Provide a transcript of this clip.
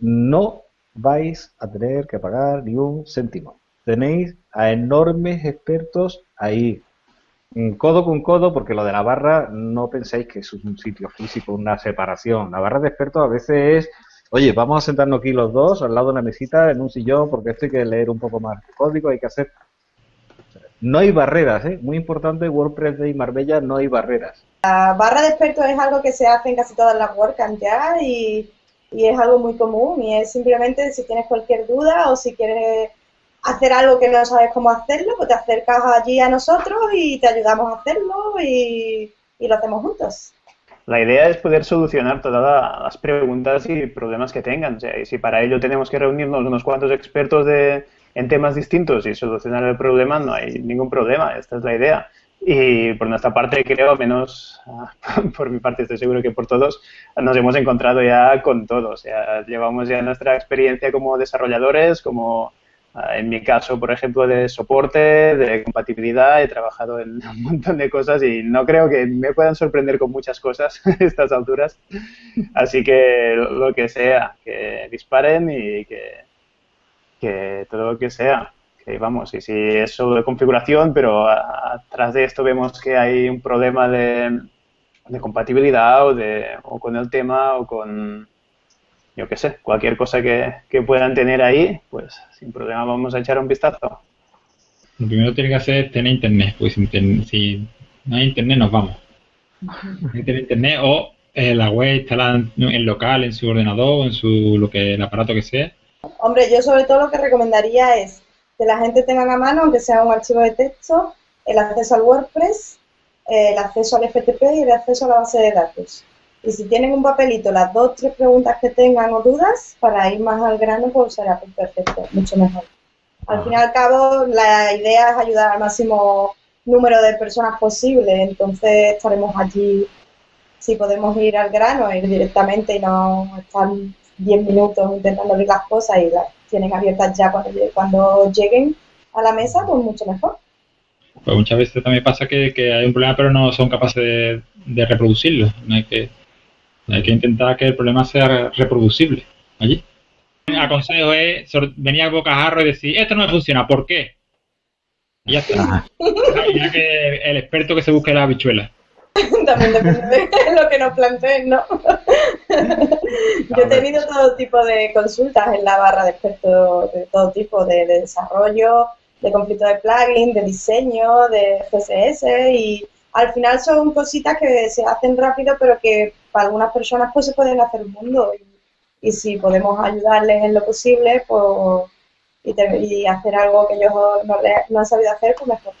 no vais a tener que pagar ni un céntimo. Tenéis a enormes expertos ahí, codo con codo, porque lo de la barra no penséis que es un sitio físico, una separación. La barra de expertos a veces es, oye, vamos a sentarnos aquí los dos al lado de una mesita en un sillón, porque esto hay que leer un poco más el código, hay que hacer... No hay barreras, ¿eh? Muy importante, WordPress de Marbella no hay barreras. La barra de expertos es algo que se hace en casi todas las WordCamp ya y, y es algo muy común y es simplemente si tienes cualquier duda o si quieres hacer algo que no sabes cómo hacerlo, pues te acercas allí a nosotros y te ayudamos a hacerlo y, lo hacemos juntos. La idea es poder solucionar todas las preguntas y problemas que tengan. y si para ello tenemos que reunirnos unos cuantos expertos de, en temas distintos y solucionar el problema, no hay ningún problema. Esta es la idea. Y por nuestra parte, creo, menos por mi parte, estoy seguro que por todos, nos hemos encontrado ya con todos. llevamos ya nuestra experiencia como desarrolladores, como Ah, en mi caso, por ejemplo, de soporte, de compatibilidad, he trabajado en un montón de cosas y no creo que me puedan sorprender con muchas cosas a estas alturas. Así que lo que sea, que disparen y que, que todo lo que sea. Que vamos, y si es solo de configuración, pero atrás de esto vemos que hay un problema de, de compatibilidad o, de, o con el tema o con yo qué sé, cualquier cosa que, puedan tener ahí, pues sin problema vamos a echar un vistazo. Lo primero que tiene que hacer es tener internet, pues si no hay internet nos vamos. Hay que tener internet o eh, la web instalada en local, en su ordenador, en su lo que el aparato que sea. Hombre, yo sobre todo lo que recomendaría es que la gente tenga a mano, aunque sea un archivo de texto, el acceso al WordPress, el acceso al FTP y el acceso a la base de datos. Y si tienen un papelito, las dos, tres preguntas que tengan o dudas, para ir más al grano, pues será perfecto, mucho mejor. Al fin y al cabo, la idea es ayudar al máximo número de personas posible, entonces estaremos allí, si podemos ir al grano, ir directamente y no estar 10 minutos intentando abrir las cosas y las tienen abiertas ya cuando, cuando lleguen a la mesa, pues mucho mejor. Pues muchas veces también pasa que, hay un problema pero no son capaces de, de reproducirlo. No hay que hay que intentar que el problema sea reproducible allí. El aconsejo es venir a bocajarro y decir, esto no me funciona, ¿por qué? Y ya está. ya que el experto que se busque la habichuela. También depende de lo que nos planteen, ¿no? Yo he tenido todo tipo de consultas en la barra de expertos de todo tipo, de, de desarrollo, de conflicto de plugin, de diseño, de CSS y al final son cositas que se hacen rápido, pero que para algunas personas pues se pueden hacer un mundo. Y, si podemos ayudarles en lo posible, pues y, hacer algo que ellos no, no han sabido hacer, pues mejor.